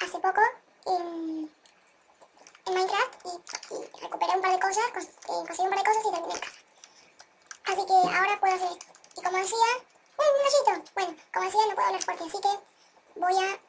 hace poco en, Minecraft y, recuperé un par de cosas, cos, eh, conseguí un par de cosas y terminé en casa. Así que ahora puedo hacer esto. Y como decía, ¡eh, un gallito! Bueno, como decía, no puedo hablar fuerte, así que voy a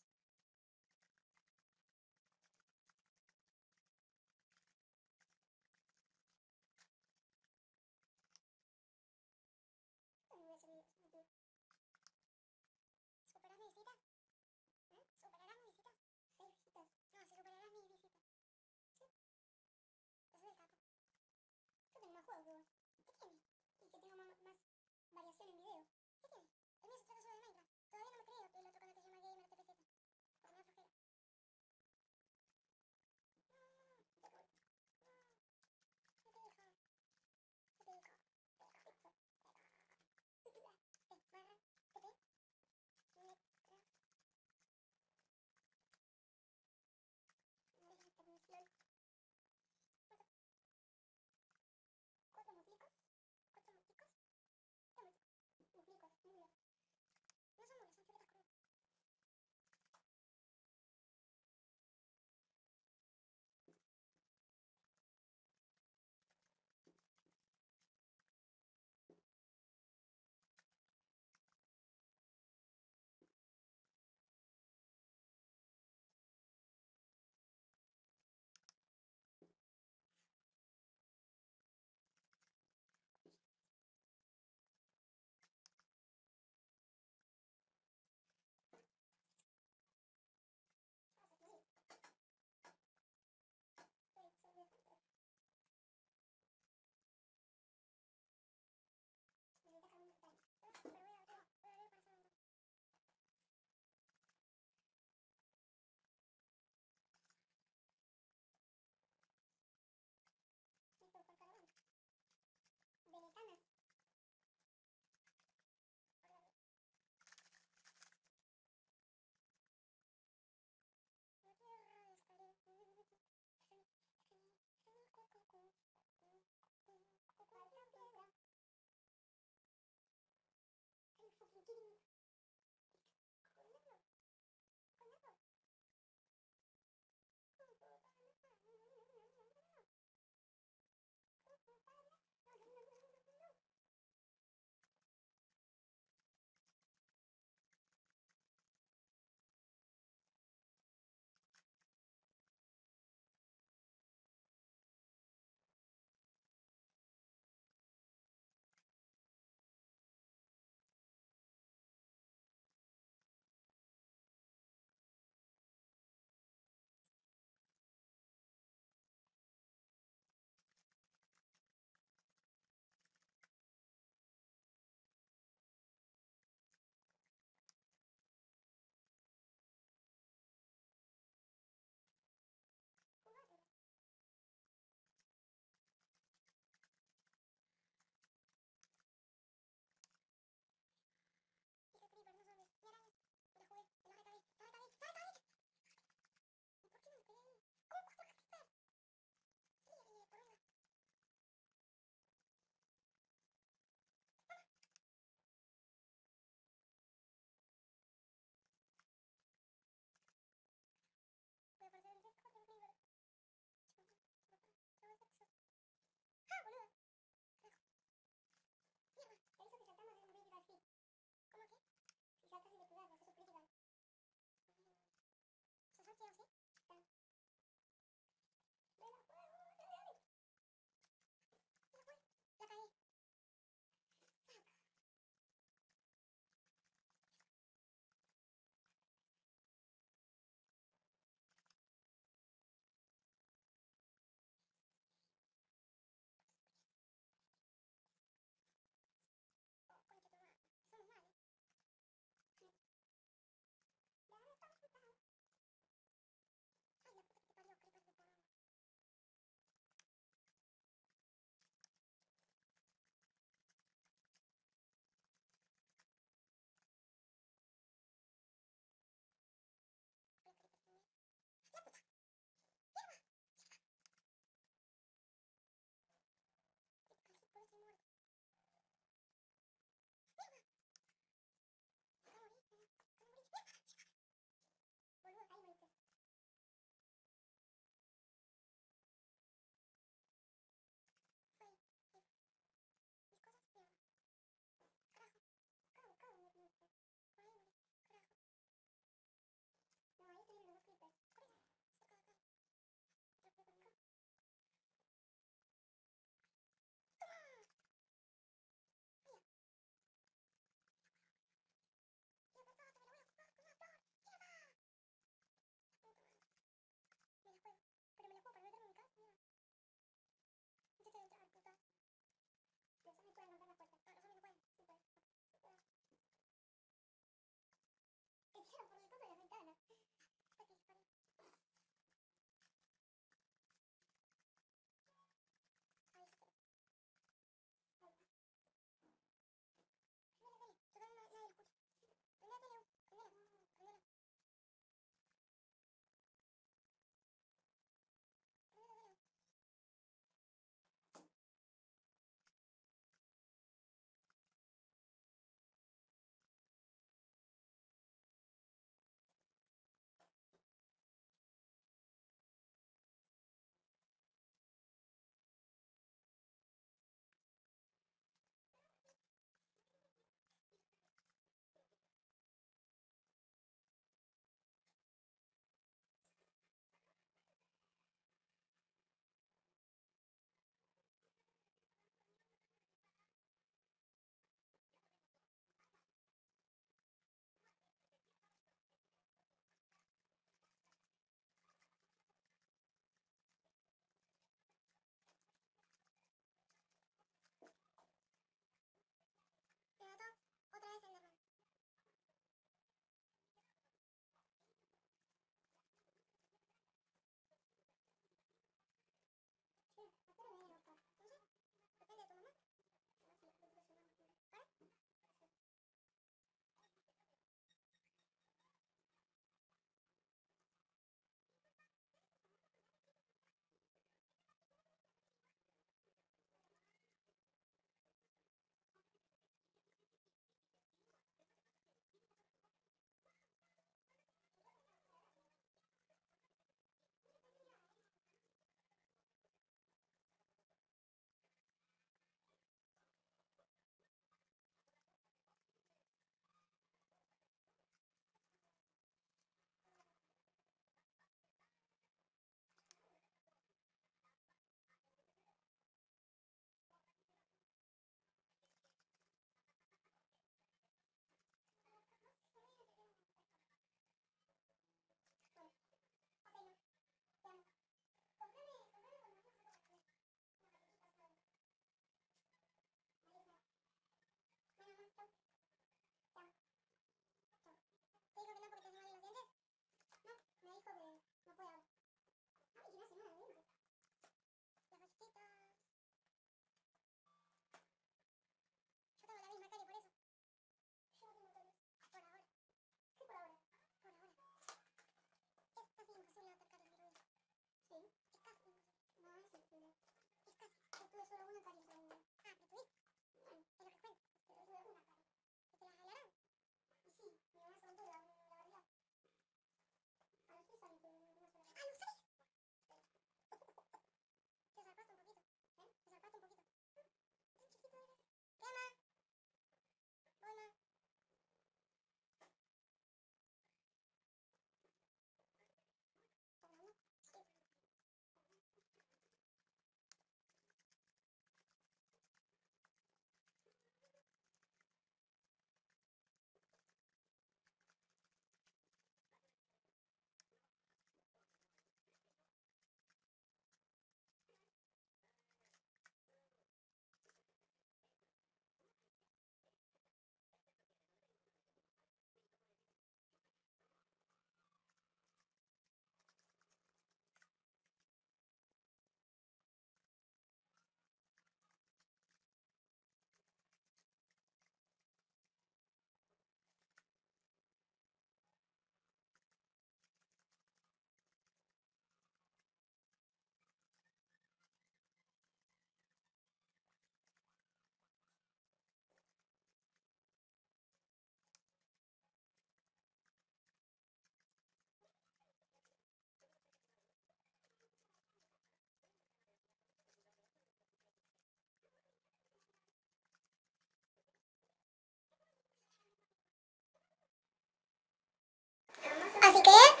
así que.